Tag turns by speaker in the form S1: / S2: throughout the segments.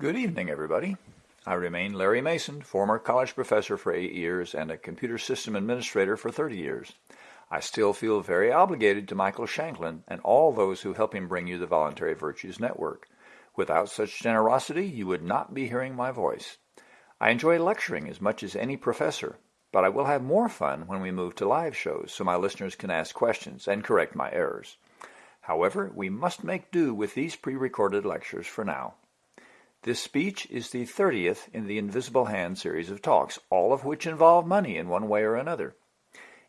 S1: Good evening, everybody. I remain Larry Mason, former college professor for eight years and a computer system administrator for 30 years. I still feel very obligated to Michael Shanklin and all those who help him bring you the Voluntary Virtues Network. Without such generosity, you would not be hearing my voice. I enjoy lecturing as much as any professor, but I will have more fun when we move to live shows so my listeners can ask questions and correct my errors. However, we must make do with these pre-recorded lectures for now. This speech is the 30th in the Invisible Hand series of talks, all of which involve money in one way or another.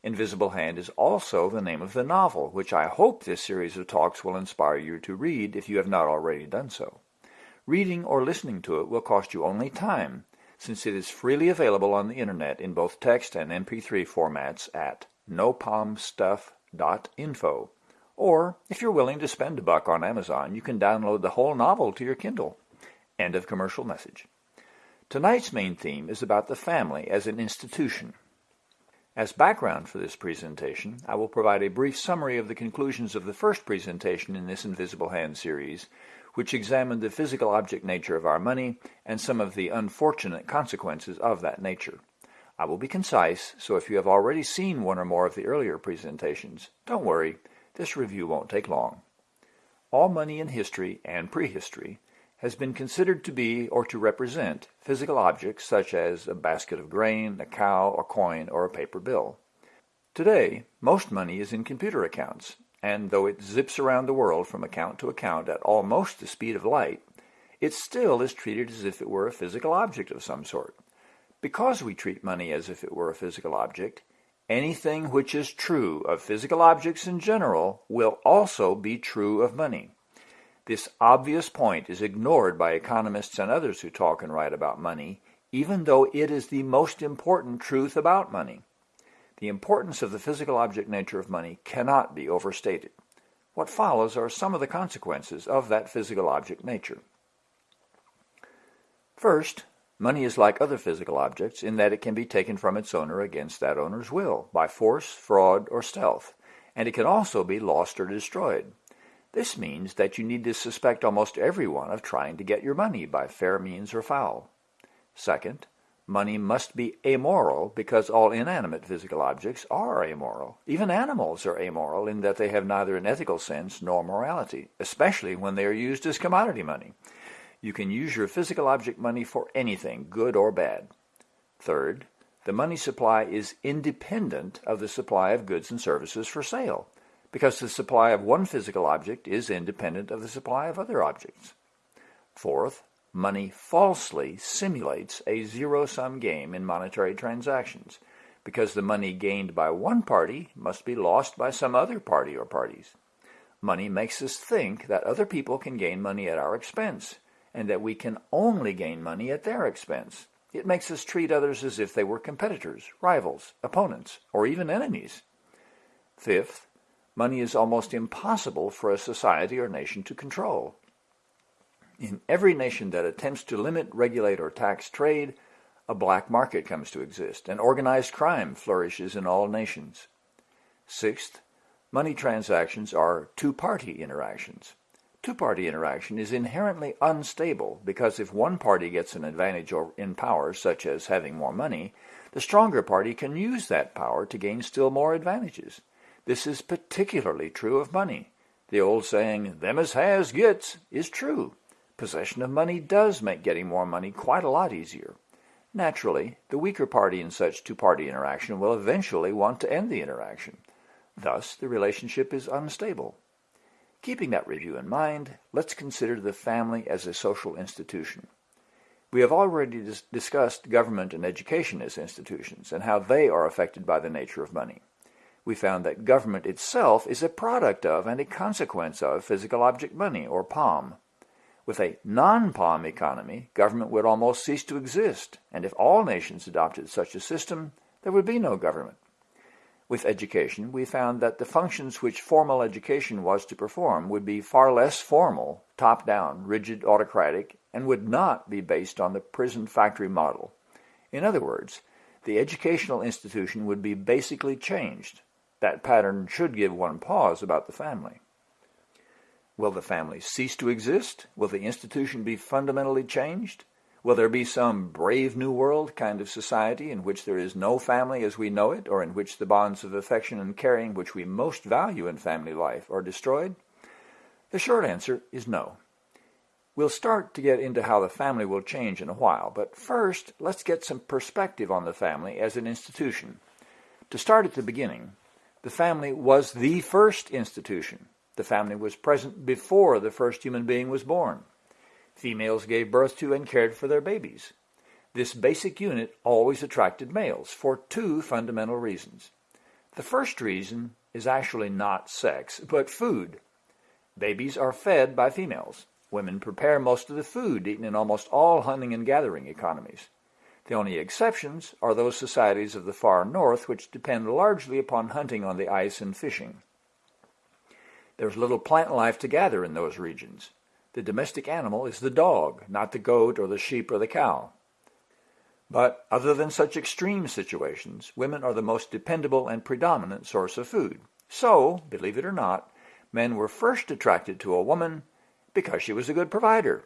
S1: Invisible Hand is also the name of the novel, which I hope this series of talks will inspire you to read if you have not already done so. Reading or listening to it will cost you only time, since it is freely available on the internet in both text and MP3 formats at nopomstuff.info. Or, if you're willing to spend a buck on Amazon, you can download the whole novel to your Kindle. End of commercial message. Tonight's main theme is about the family as an institution. As background for this presentation, I will provide a brief summary of the conclusions of the first presentation in this Invisible Hand series, which examined the physical object nature of our money and some of the unfortunate consequences of that nature. I will be concise, so if you have already seen one or more of the earlier presentations, don't worry, this review won't take long. All money in history and prehistory has been considered to be or to represent physical objects such as a basket of grain, a cow, a coin, or a paper bill. Today, most money is in computer accounts, and though it zips around the world from account to account at almost the speed of light, it still is treated as if it were a physical object of some sort. Because we treat money as if it were a physical object, anything which is true of physical objects in general will also be true of money. This obvious point is ignored by economists and others who talk and write about money, even though it is the most important truth about money. The importance of the physical object nature of money cannot be overstated. What follows are some of the consequences of that physical object nature. First, money is like other physical objects in that it can be taken from its owner against that owner's will, by force, fraud, or stealth, and it can also be lost or destroyed. This means that you need to suspect almost everyone of trying to get your money by fair means or foul. Second, money must be amoral because all inanimate physical objects are amoral. Even animals are amoral in that they have neither an ethical sense nor morality, especially when they are used as commodity money. You can use your physical object money for anything, good or bad. Third, the money supply is independent of the supply of goods and services for sale because the supply of one physical object is independent of the supply of other objects. Fourth, money falsely simulates a zero-sum game in monetary transactions because the money gained by one party must be lost by some other party or parties. Money makes us think that other people can gain money at our expense and that we can only gain money at their expense. It makes us treat others as if they were competitors, rivals, opponents, or even enemies. Fifth, money is almost impossible for a society or nation to control. In every nation that attempts to limit, regulate, or tax trade, a black market comes to exist, and organized crime flourishes in all nations. Sixth, money transactions are two-party interactions. Two-party interaction is inherently unstable because if one party gets an advantage in power, such as having more money, the stronger party can use that power to gain still more advantages. This is particularly true of money. The old saying, them as has gets, is true. Possession of money does make getting more money quite a lot easier. Naturally, the weaker party in such two-party interaction will eventually want to end the interaction. Thus, the relationship is unstable. Keeping that review in mind, let's consider the family as a social institution. We have already dis discussed government and education as institutions and how they are affected by the nature of money we found that government itself is a product of and a consequence of physical object money, or POM. With a non-POM economy, government would almost cease to exist, and if all nations adopted such a system, there would be no government. With education, we found that the functions which formal education was to perform would be far less formal, top-down, rigid, autocratic, and would not be based on the prison factory model. In other words, the educational institution would be basically changed, that pattern should give one pause about the family. Will the family cease to exist? Will the institution be fundamentally changed? Will there be some brave new world kind of society in which there is no family as we know it, or in which the bonds of affection and caring which we most value in family life are destroyed? The short answer is no. We'll start to get into how the family will change in a while, but first let's get some perspective on the family as an institution. To start at the beginning, the family was the first institution. The family was present before the first human being was born. Females gave birth to and cared for their babies. This basic unit always attracted males for two fundamental reasons. The first reason is actually not sex, but food. Babies are fed by females. Women prepare most of the food eaten in almost all hunting and gathering economies. The only exceptions are those societies of the far north which depend largely upon hunting on the ice and fishing. There's little plant life to gather in those regions. The domestic animal is the dog, not the goat or the sheep or the cow. But other than such extreme situations, women are the most dependable and predominant source of food. So, believe it or not, men were first attracted to a woman because she was a good provider.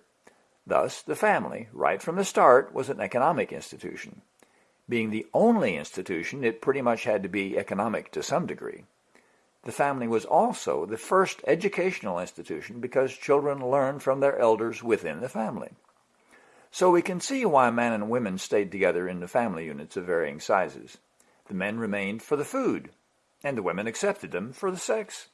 S1: Thus, the family, right from the start, was an economic institution. Being the only institution, it pretty much had to be economic to some degree. The family was also the first educational institution because children learned from their elders within the family. So we can see why men and women stayed together in the family units of varying sizes. The men remained for the food, and the women accepted them for the sex.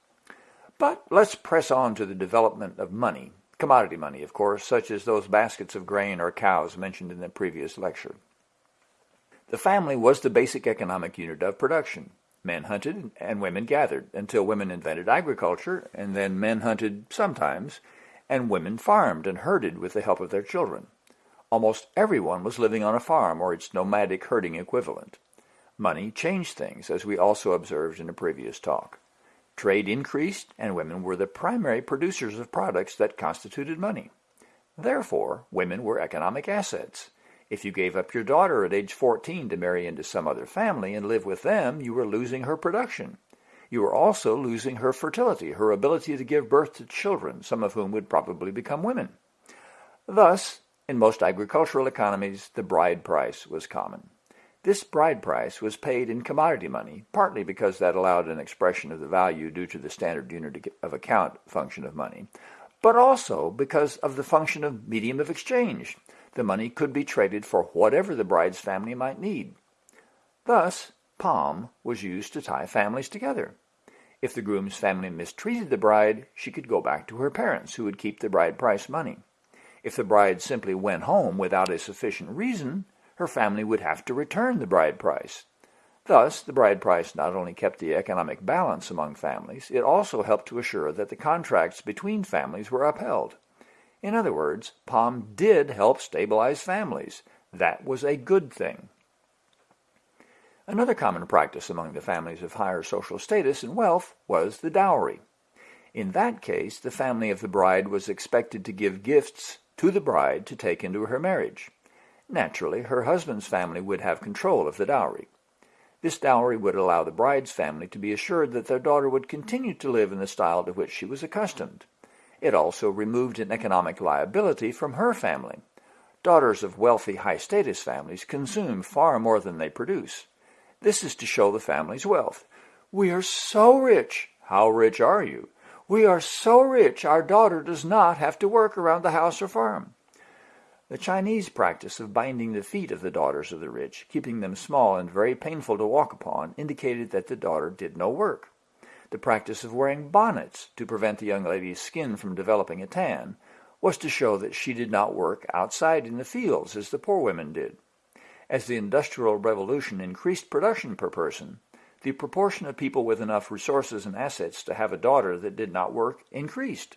S1: But let's press on to the development of money, commodity money, of course, such as those baskets of grain or cows mentioned in the previous lecture. The family was the basic economic unit of production. Men hunted and women gathered until women invented agriculture, and then men hunted sometimes, and women farmed and herded with the help of their children. Almost everyone was living on a farm or its nomadic herding equivalent. Money changed things, as we also observed in a previous talk. Trade increased, and women were the primary producers of products that constituted money. Therefore, women were economic assets. If you gave up your daughter at age 14 to marry into some other family and live with them, you were losing her production. You were also losing her fertility, her ability to give birth to children, some of whom would probably become women. Thus, in most agricultural economies, the bride price was common. This bride price was paid in commodity money, partly because that allowed an expression of the value due to the standard unit of account function of money, but also because of the function of medium of exchange. The money could be traded for whatever the bride's family might need. Thus, POM was used to tie families together. If the groom's family mistreated the bride, she could go back to her parents, who would keep the bride price money. If the bride simply went home without a sufficient reason, her family would have to return the bride price. Thus, the bride price not only kept the economic balance among families, it also helped to assure that the contracts between families were upheld. In other words, POM did help stabilize families. That was a good thing. Another common practice among the families of higher social status and wealth was the dowry. In that case, the family of the bride was expected to give gifts to the bride to take into her marriage. Naturally, her husband's family would have control of the dowry. This dowry would allow the bride's family to be assured that their daughter would continue to live in the style to which she was accustomed. It also removed an economic liability from her family. Daughters of wealthy, high-status families consume far more than they produce. This is to show the family's wealth. We are so rich. How rich are you? We are so rich our daughter does not have to work around the house or farm. The Chinese practice of binding the feet of the daughters of the rich, keeping them small and very painful to walk upon, indicated that the daughter did no work the practice of wearing bonnets to prevent the young lady's skin from developing a tan was to show that she did not work outside in the fields as the poor women did. As the Industrial Revolution increased production per person, the proportion of people with enough resources and assets to have a daughter that did not work increased.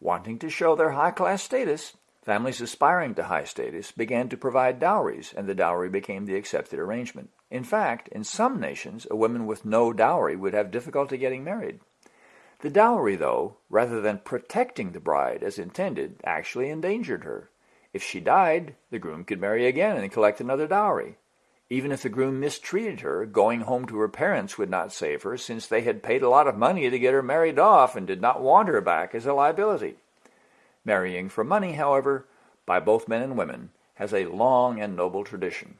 S1: Wanting to show their high-class status, families aspiring to high status began to provide dowries, and the dowry became the accepted arrangement. In fact, in some nations, a woman with no dowry would have difficulty getting married. The dowry, though, rather than protecting the bride as intended, actually endangered her. If she died, the groom could marry again and collect another dowry. Even if the groom mistreated her, going home to her parents would not save her, since they had paid a lot of money to get her married off and did not want her back as a liability. Marrying for money, however, by both men and women, has a long and noble tradition.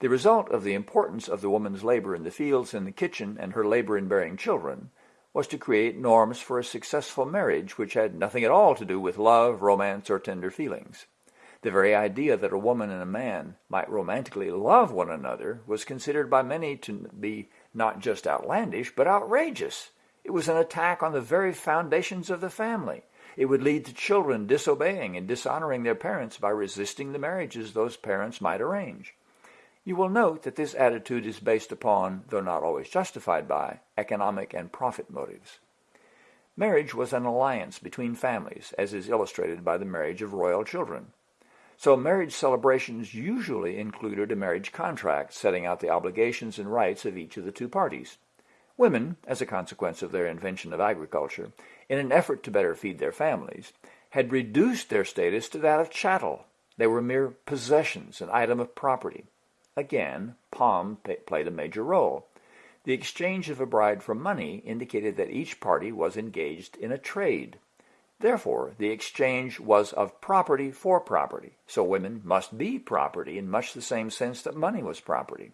S1: The result of the importance of the woman's labor in the fields and the kitchen and her labor in bearing children was to create norms for a successful marriage which had nothing at all to do with love, romance, or tender feelings. The very idea that a woman and a man might romantically love one another was considered by many to be not just outlandish, but outrageous. It was an attack on the very foundations of the family. It would lead to children disobeying and dishonoring their parents by resisting the marriages those parents might arrange. You will note that this attitude is based upon, though not always justified by, economic and profit motives. Marriage was an alliance between families, as is illustrated by the marriage of royal children. So marriage celebrations usually included a marriage contract setting out the obligations and rights of each of the two parties. Women, as a consequence of their invention of agriculture, in an effort to better feed their families, had reduced their status to that of chattel. They were mere possessions, an item of property. Again, POM played a major role. The exchange of a bride for money indicated that each party was engaged in a trade. Therefore, the exchange was of property for property, so women must be property in much the same sense that money was property.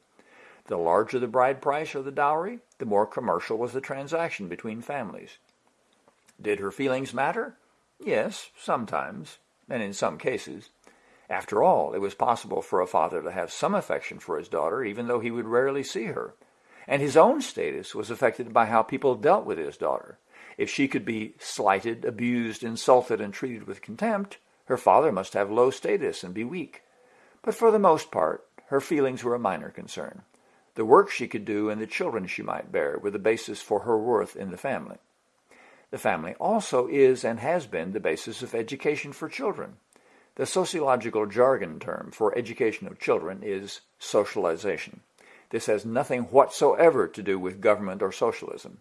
S1: The larger the bride price or the dowry, the more commercial was the transaction between families. Did her feelings matter? Yes, sometimes, and in some cases. After all, it was possible for a father to have some affection for his daughter, even though he would rarely see her. And his own status was affected by how people dealt with his daughter. If she could be slighted, abused, insulted, and treated with contempt, her father must have low status and be weak. But for the most part, her feelings were a minor concern. The work she could do and the children she might bear were the basis for her worth in the family. The family also is and has been the basis of education for children. The sociological jargon term for education of children is socialization. This has nothing whatsoever to do with government or socialism.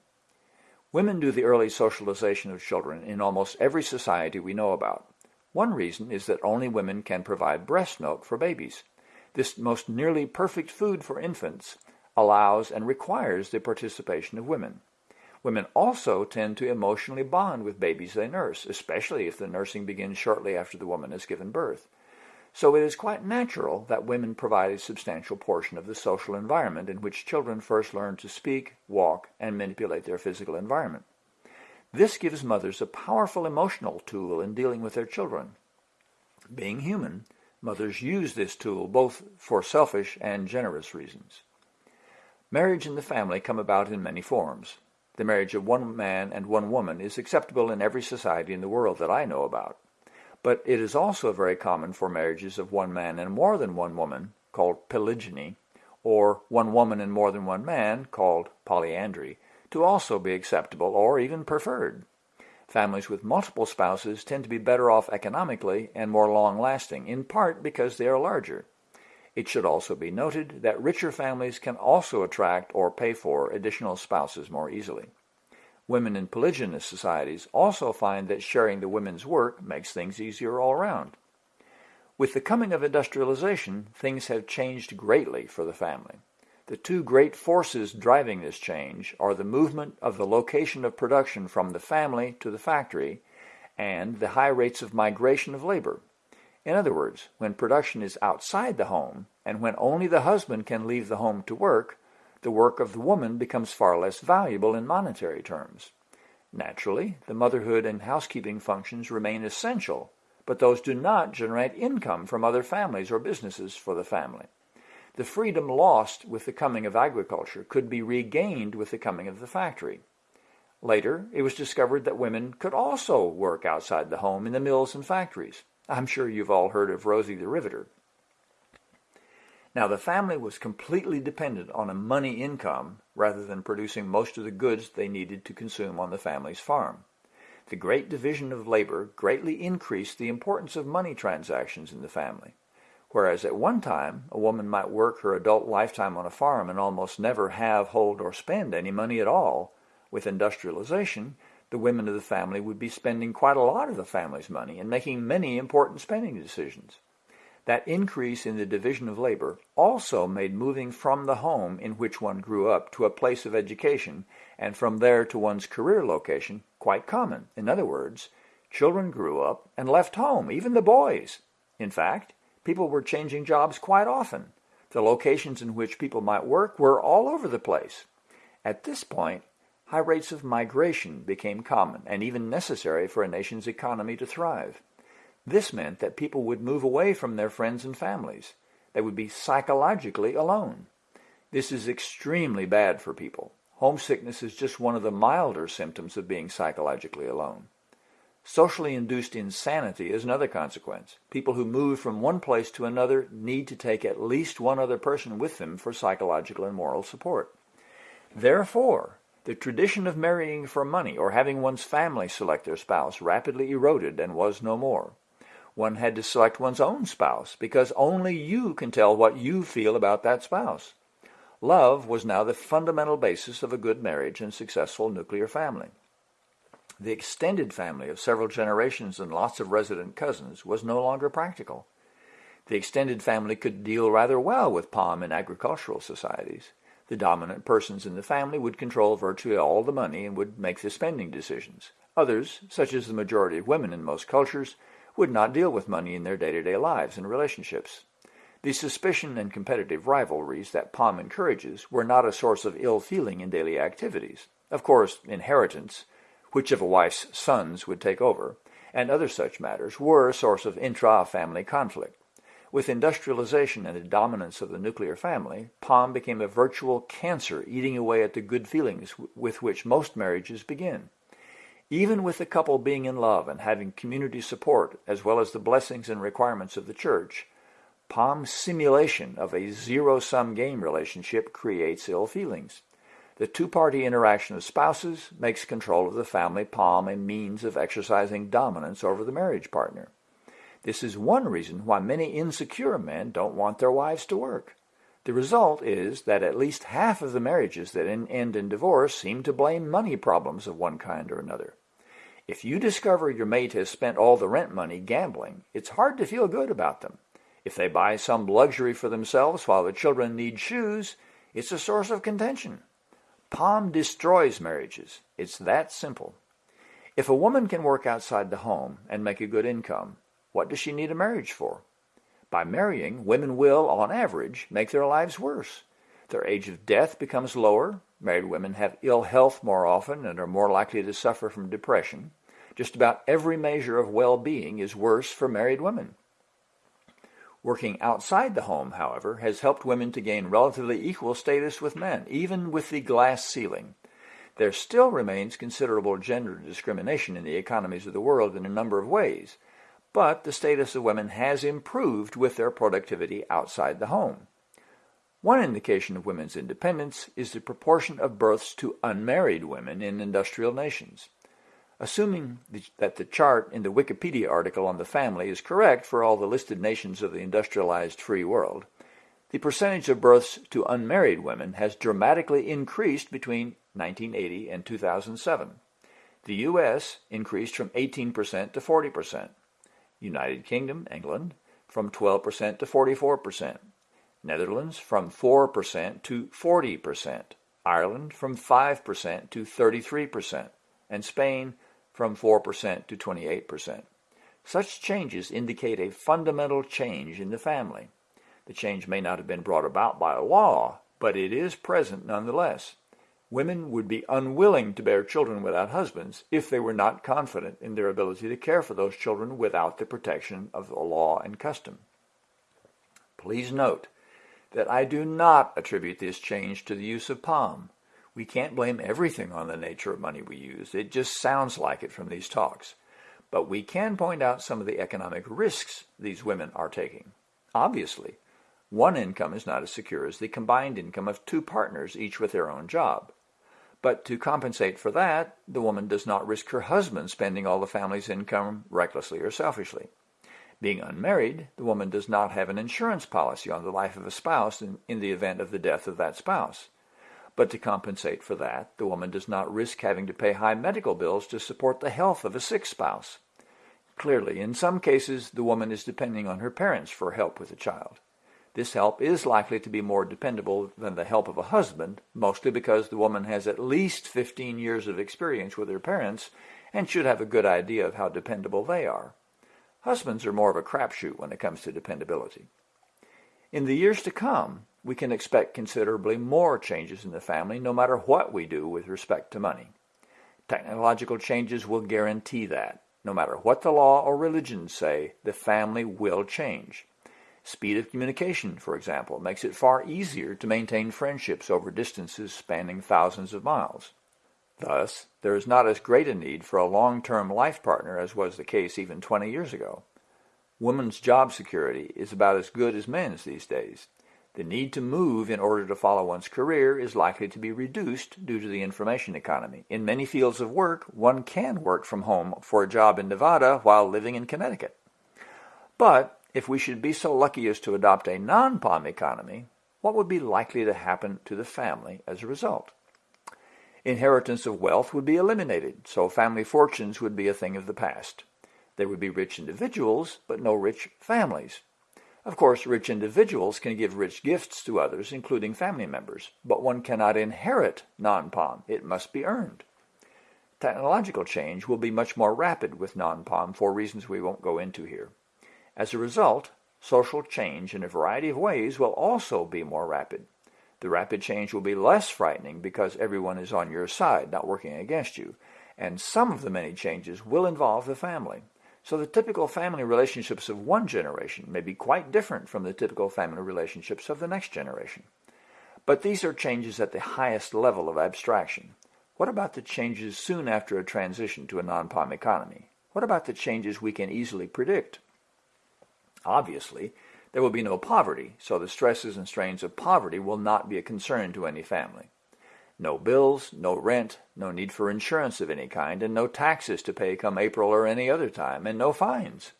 S1: Women do the early socialization of children in almost every society we know about. One reason is that only women can provide breast milk for babies. This most nearly perfect food for infants allows and requires the participation of women. Women also tend to emotionally bond with babies they nurse, especially if the nursing begins shortly after the woman has given birth. So it is quite natural that women provide a substantial portion of the social environment in which children first learn to speak, walk, and manipulate their physical environment. This gives mothers a powerful emotional tool in dealing with their children. Being human, mothers use this tool both for selfish and generous reasons. Marriage and the family come about in many forms. The marriage of one man and one woman is acceptable in every society in the world that I know about. But it is also very common for marriages of one man and more than one woman, called polygyny, or one woman and more than one man, called polyandry, to also be acceptable or even preferred. Families with multiple spouses tend to be better off economically and more long-lasting, in part because they are larger. It should also be noted that richer families can also attract or pay for additional spouses more easily. Women in polygynous societies also find that sharing the women's work makes things easier all around. With the coming of industrialization, things have changed greatly for the family. The two great forces driving this change are the movement of the location of production from the family to the factory and the high rates of migration of labor. In other words, when production is outside the home and when only the husband can leave the home to work, the work of the woman becomes far less valuable in monetary terms. Naturally, the motherhood and housekeeping functions remain essential, but those do not generate income from other families or businesses for the family. The freedom lost with the coming of agriculture could be regained with the coming of the factory. Later, it was discovered that women could also work outside the home in the mills and factories. I'm sure you've all heard of Rosie the Riveter. Now, the family was completely dependent on a money income rather than producing most of the goods they needed to consume on the family's farm. The great division of labor greatly increased the importance of money transactions in the family. Whereas at one time, a woman might work her adult lifetime on a farm and almost never have, hold, or spend any money at all, with industrialization, the women of the family would be spending quite a lot of the family's money and making many important spending decisions. That increase in the division of labor also made moving from the home in which one grew up to a place of education and from there to one's career location quite common. In other words, children grew up and left home, even the boys. In fact, people were changing jobs quite often. The locations in which people might work were all over the place. At this point, high rates of migration became common and even necessary for a nation's economy to thrive. This meant that people would move away from their friends and families. They would be psychologically alone. This is extremely bad for people. Homesickness is just one of the milder symptoms of being psychologically alone. Socially induced insanity is another consequence. People who move from one place to another need to take at least one other person with them for psychological and moral support. Therefore, the tradition of marrying for money or having one's family select their spouse rapidly eroded and was no more one had to select one's own spouse because only you can tell what you feel about that spouse. Love was now the fundamental basis of a good marriage and successful nuclear family. The extended family of several generations and lots of resident cousins was no longer practical. The extended family could deal rather well with POM in agricultural societies. The dominant persons in the family would control virtually all the money and would make the spending decisions. Others, such as the majority of women in most cultures, would not deal with money in their day-to-day lives and relationships. The suspicion and competitive rivalries that POM encourages were not a source of ill feeling in daily activities. Of course, inheritance, which of a wife's sons would take over, and other such matters were a source of intra-family conflict. With industrialization and the dominance of the nuclear family, POM became a virtual cancer eating away at the good feelings with which most marriages begin. Even with the couple being in love and having community support, as well as the blessings and requirements of the church, POM's simulation of a zero-sum game relationship creates ill feelings. The two-party interaction of spouses makes control of the family POM a means of exercising dominance over the marriage partner. This is one reason why many insecure men don't want their wives to work. The result is that at least half of the marriages that end in divorce seem to blame money problems of one kind or another. If you discover your mate has spent all the rent money gambling, it's hard to feel good about them. If they buy some luxury for themselves while the children need shoes, it's a source of contention. POM destroys marriages. It's that simple. If a woman can work outside the home and make a good income, what does she need a marriage for? By marrying, women will, on average, make their lives worse. Their age of death becomes lower, Married women have ill health more often and are more likely to suffer from depression. Just about every measure of well-being is worse for married women. Working outside the home, however, has helped women to gain relatively equal status with men, even with the glass ceiling. There still remains considerable gender discrimination in the economies of the world in a number of ways, but the status of women has improved with their productivity outside the home. One indication of women's independence is the proportion of births to unmarried women in industrial nations. Assuming that the chart in the Wikipedia article on the family is correct for all the listed nations of the industrialized free world, the percentage of births to unmarried women has dramatically increased between 1980 and 2007. The U.S. increased from 18% to 40%, United Kingdom, England, from 12% to 44%, Netherlands from 4% to 40%, Ireland from 5% to 33%, and Spain from 4% to 28%. Such changes indicate a fundamental change in the family. The change may not have been brought about by law, but it is present nonetheless. Women would be unwilling to bear children without husbands if they were not confident in their ability to care for those children without the protection of the law and custom. Please note that I do not attribute this change to the use of POM. We can't blame everything on the nature of money we use. It just sounds like it from these talks. But we can point out some of the economic risks these women are taking. Obviously, one income is not as secure as the combined income of two partners, each with their own job. But to compensate for that, the woman does not risk her husband spending all the family's income recklessly or selfishly. Being unmarried, the woman does not have an insurance policy on the life of a spouse in, in the event of the death of that spouse. But to compensate for that, the woman does not risk having to pay high medical bills to support the health of a sick spouse. Clearly, in some cases, the woman is depending on her parents for help with the child. This help is likely to be more dependable than the help of a husband, mostly because the woman has at least 15 years of experience with her parents and should have a good idea of how dependable they are. Husbands are more of a crapshoot when it comes to dependability. In the years to come, we can expect considerably more changes in the family no matter what we do with respect to money. Technological changes will guarantee that. No matter what the law or religion say, the family will change. Speed of communication, for example, makes it far easier to maintain friendships over distances spanning thousands of miles. Thus, there is not as great a need for a long-term life partner as was the case even 20 years ago. Women's job security is about as good as men's these days. The need to move in order to follow one's career is likely to be reduced due to the information economy. In many fields of work, one can work from home for a job in Nevada while living in Connecticut. But if we should be so lucky as to adopt a non-POM economy, what would be likely to happen to the family as a result? Inheritance of wealth would be eliminated, so family fortunes would be a thing of the past. There would be rich individuals, but no rich families. Of course, rich individuals can give rich gifts to others, including family members, but one cannot inherit non-POM. It must be earned. Technological change will be much more rapid with non-POM for reasons we won't go into here. As a result, social change in a variety of ways will also be more rapid. The rapid change will be less frightening because everyone is on your side, not working against you, and some of the many changes will involve the family. So the typical family relationships of one generation may be quite different from the typical family relationships of the next generation. But these are changes at the highest level of abstraction. What about the changes soon after a transition to a non-POM economy? What about the changes we can easily predict? Obviously, there will be no poverty, so the stresses and strains of poverty will not be a concern to any family. No bills, no rent, no need for insurance of any kind, and no taxes to pay come April or any other time, and no fines.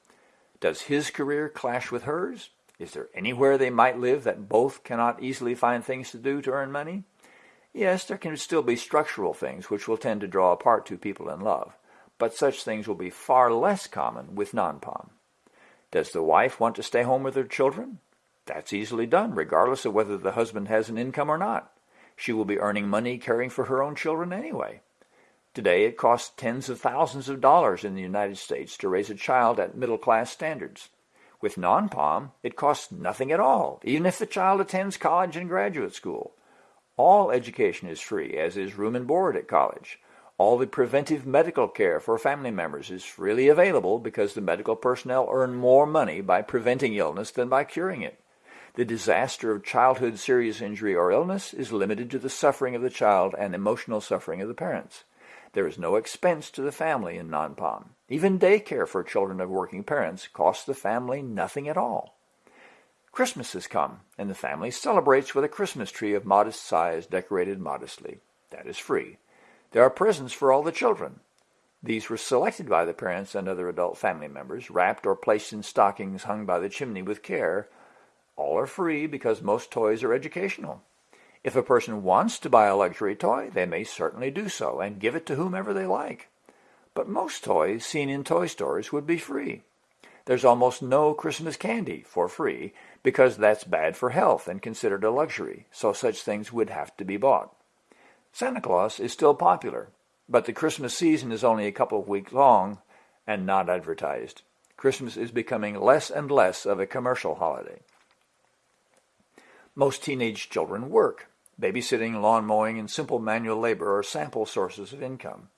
S1: Does his career clash with hers? Is there anywhere they might live that both cannot easily find things to do to earn money? Yes, there can still be structural things which will tend to draw apart two people in love, but such things will be far less common with non-POM. Does the wife want to stay home with her children? That's easily done, regardless of whether the husband has an income or not. She will be earning money caring for her own children anyway. Today, it costs tens of thousands of dollars in the United States to raise a child at middle-class standards. With non-POM, it costs nothing at all, even if the child attends college and graduate school. All education is free, as is room and board at college. All the preventive medical care for family members is freely available because the medical personnel earn more money by preventing illness than by curing it. The disaster of childhood serious injury or illness is limited to the suffering of the child and emotional suffering of the parents. There is no expense to the family in non-POM. Even daycare for children of working parents costs the family nothing at all. Christmas has come, and the family celebrates with a Christmas tree of modest size decorated modestly. That is free. There are presents for all the children. These were selected by the parents and other adult family members, wrapped or placed in stockings hung by the chimney with care. All are free because most toys are educational. If a person wants to buy a luxury toy, they may certainly do so and give it to whomever they like. But most toys seen in toy stores would be free. There's almost no Christmas candy for free because that's bad for health and considered a luxury, so such things would have to be bought. Santa Claus is still popular, but the Christmas season is only a couple of weeks long and not advertised. Christmas is becoming less and less of a commercial holiday. Most teenage children work. Babysitting, lawn mowing, and simple manual labor are sample sources of income.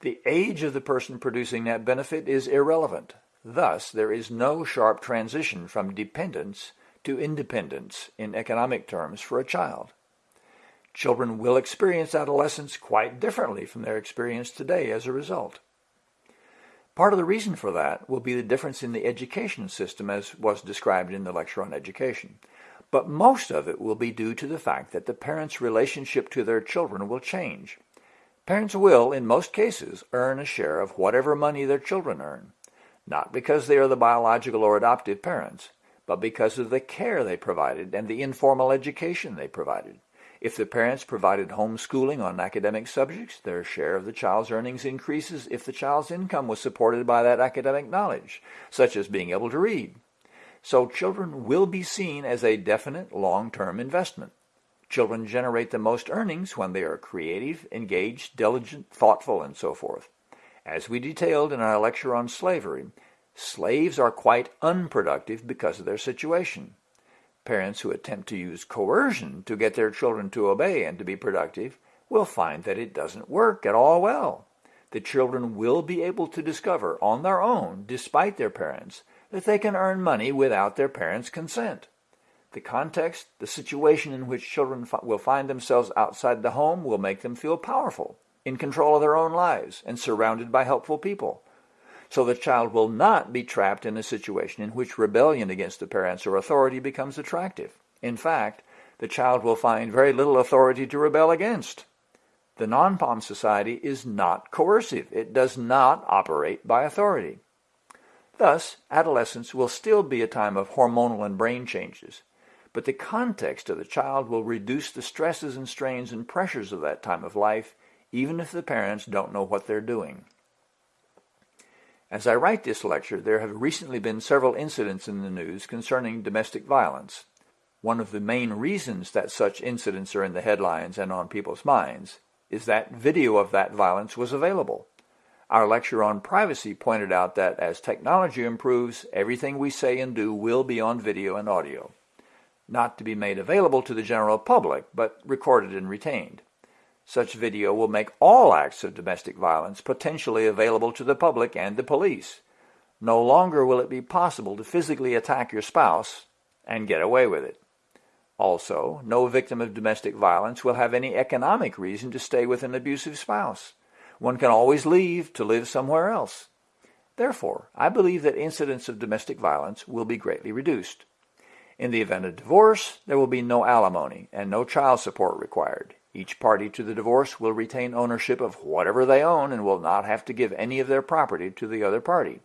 S1: The age of the person producing that benefit is irrelevant. Thus, there is no sharp transition from dependence to independence in economic terms for a child. Children will experience adolescence quite differently from their experience today as a result. Part of the reason for that will be the difference in the education system as was described in the lecture on education. But most of it will be due to the fact that the parents' relationship to their children will change. Parents will, in most cases, earn a share of whatever money their children earn, not because they are the biological or adoptive parents, but because of the care they provided and the informal education they provided. If the parents provided homeschooling on academic subjects, their share of the child's earnings increases if the child's income was supported by that academic knowledge, such as being able to read. So children will be seen as a definite long-term investment. Children generate the most earnings when they are creative, engaged, diligent, thoughtful, and so forth. As we detailed in our lecture on slavery, slaves are quite unproductive because of their situation. Parents who attempt to use coercion to get their children to obey and to be productive will find that it doesn't work at all well. The children will be able to discover on their own, despite their parents, that they can earn money without their parents' consent. The context, the situation in which children will find themselves outside the home will make them feel powerful, in control of their own lives, and surrounded by helpful people. So the child will not be trapped in a situation in which rebellion against the parents or authority becomes attractive. In fact, the child will find very little authority to rebel against. The non-POM society is not coercive. It does not operate by authority. Thus, adolescence will still be a time of hormonal and brain changes, but the context of the child will reduce the stresses and strains and pressures of that time of life, even if the parents don't know what they're doing. As I write this lecture, there have recently been several incidents in the news concerning domestic violence. One of the main reasons that such incidents are in the headlines and on people's minds is that video of that violence was available. Our lecture on privacy pointed out that as technology improves, everything we say and do will be on video and audio. Not to be made available to the general public, but recorded and retained. Such video will make all acts of domestic violence potentially available to the public and the police. No longer will it be possible to physically attack your spouse and get away with it. Also, no victim of domestic violence will have any economic reason to stay with an abusive spouse. One can always leave to live somewhere else. Therefore, I believe that incidents of domestic violence will be greatly reduced. In the event of divorce, there will be no alimony and no child support required. Each party to the divorce will retain ownership of whatever they own and will not have to give any of their property to the other party.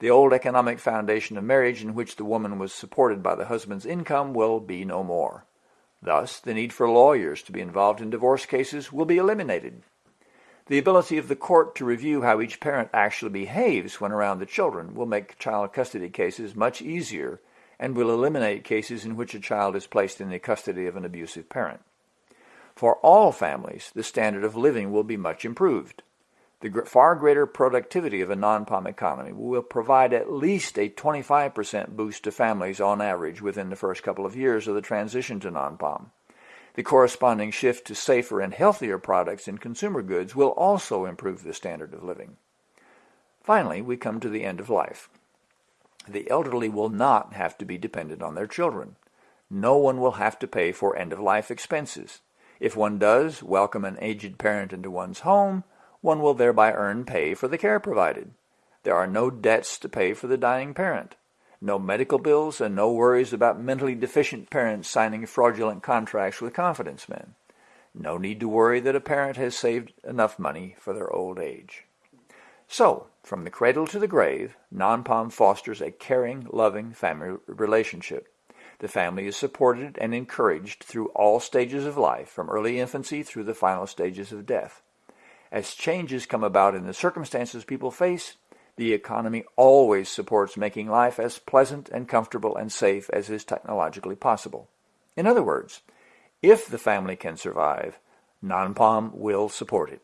S1: The old economic foundation of marriage in which the woman was supported by the husband's income will be no more. Thus, the need for lawyers to be involved in divorce cases will be eliminated. The ability of the court to review how each parent actually behaves when around the children will make child custody cases much easier and will eliminate cases in which a child is placed in the custody of an abusive parent. For all families, the standard of living will be much improved. The far greater productivity of a non-POM economy will provide at least a 25% boost to families on average within the first couple of years of the transition to non-POM. The corresponding shift to safer and healthier products in consumer goods will also improve the standard of living. Finally, we come to the end of life. The elderly will not have to be dependent on their children. No one will have to pay for end-of-life expenses. If one does welcome an aged parent into one's home, one will thereby earn pay for the care provided. There are no debts to pay for the dying parent no medical bills, and no worries about mentally deficient parents signing fraudulent contracts with confidence men. No need to worry that a parent has saved enough money for their old age. So, from the cradle to the grave, non-POM fosters a caring, loving family relationship. The family is supported and encouraged through all stages of life, from early infancy through the final stages of death. As changes come about in the circumstances people face, the economy always supports making life as pleasant and comfortable and safe as is technologically possible. In other words, if the family can survive, non-POM will support it.